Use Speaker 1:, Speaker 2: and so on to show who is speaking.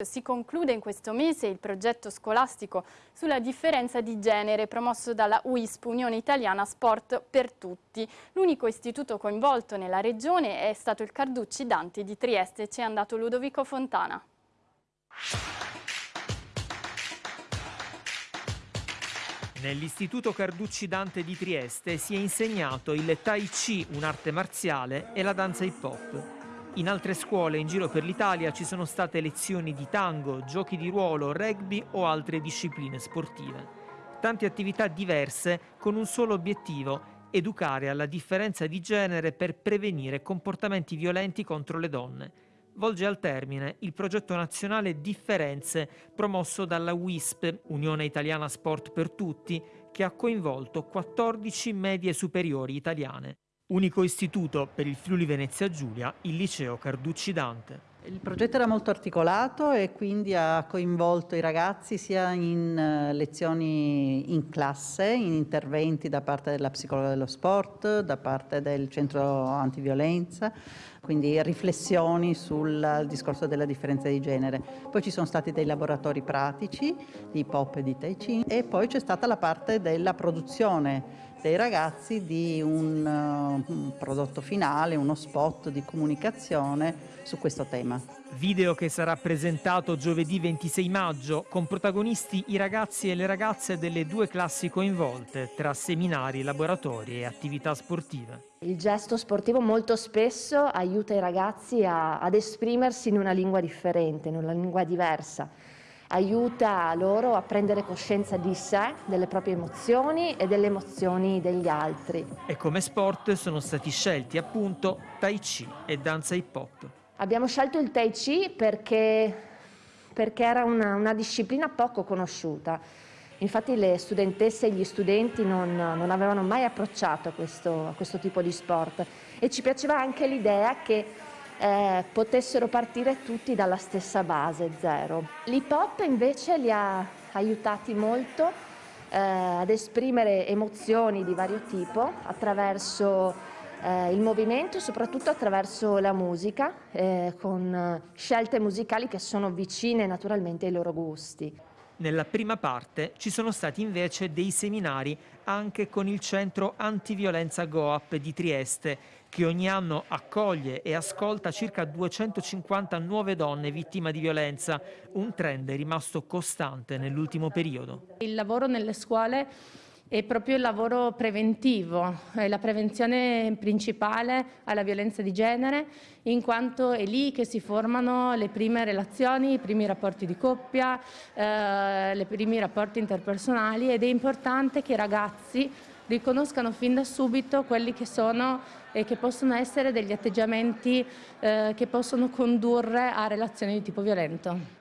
Speaker 1: Si conclude in questo mese il progetto scolastico sulla differenza di genere promosso dalla UISP, Unione Italiana Sport per Tutti. L'unico istituto coinvolto nella regione è stato il Carducci Dante di Trieste. Ci è andato Ludovico Fontana.
Speaker 2: Nell'Istituto Carducci Dante di Trieste si è insegnato il Tai Chi, un'arte marziale, e la danza hip hop. In altre scuole in giro per l'Italia ci sono state lezioni di tango, giochi di ruolo, rugby o altre discipline sportive. Tante attività diverse con un solo obiettivo, educare alla differenza di genere per prevenire comportamenti violenti contro le donne. Volge al termine il progetto nazionale Differenze promosso dalla WISP, Unione Italiana Sport per Tutti, che ha coinvolto 14 medie superiori italiane. Unico istituto per il Friuli Venezia Giulia, il liceo Carducci Dante.
Speaker 3: Il progetto era molto articolato e quindi ha coinvolto i ragazzi sia in uh, lezioni in classe, in interventi da parte della psicologa dello sport, da parte del centro antiviolenza, quindi riflessioni sul discorso della differenza di genere. Poi ci sono stati dei laboratori pratici di pop e di tai chi e poi c'è stata la parte della produzione dei ragazzi di un, uh, un prodotto finale, uno spot di comunicazione su questo tema.
Speaker 2: Video che sarà presentato giovedì 26 maggio con protagonisti i ragazzi e le ragazze delle due classi coinvolte tra seminari, laboratori e attività sportive.
Speaker 4: Il gesto sportivo molto spesso aiuta i ragazzi a, ad esprimersi in una lingua differente, in una lingua diversa aiuta loro a prendere coscienza di sé, delle proprie emozioni e delle emozioni degli altri.
Speaker 2: E come sport sono stati scelti appunto Tai Chi e danza hip hop.
Speaker 4: Abbiamo scelto il Tai Chi perché, perché era una, una disciplina poco conosciuta. Infatti le studentesse e gli studenti non, non avevano mai approcciato a questo, a questo tipo di sport e ci piaceva anche l'idea che eh, potessero partire tutti dalla stessa base, zero. L'hip hop invece li ha aiutati molto eh, ad esprimere emozioni di vario tipo attraverso eh, il movimento e soprattutto attraverso la musica, eh, con scelte musicali che sono vicine naturalmente ai loro gusti.
Speaker 2: Nella prima parte ci sono stati invece dei seminari anche con il centro antiviolenza GOAP di Trieste, che ogni anno accoglie e ascolta circa 250 nuove donne vittime di violenza, un trend rimasto costante nell'ultimo periodo.
Speaker 5: Il lavoro nelle scuole è proprio il lavoro preventivo, è la prevenzione principale alla violenza di genere, in quanto è lì che si formano le prime relazioni, i primi rapporti di coppia, eh, i primi rapporti interpersonali ed è importante che i ragazzi riconoscano fin da subito quelli che sono e che possono essere degli atteggiamenti eh, che possono condurre a relazioni di tipo violento.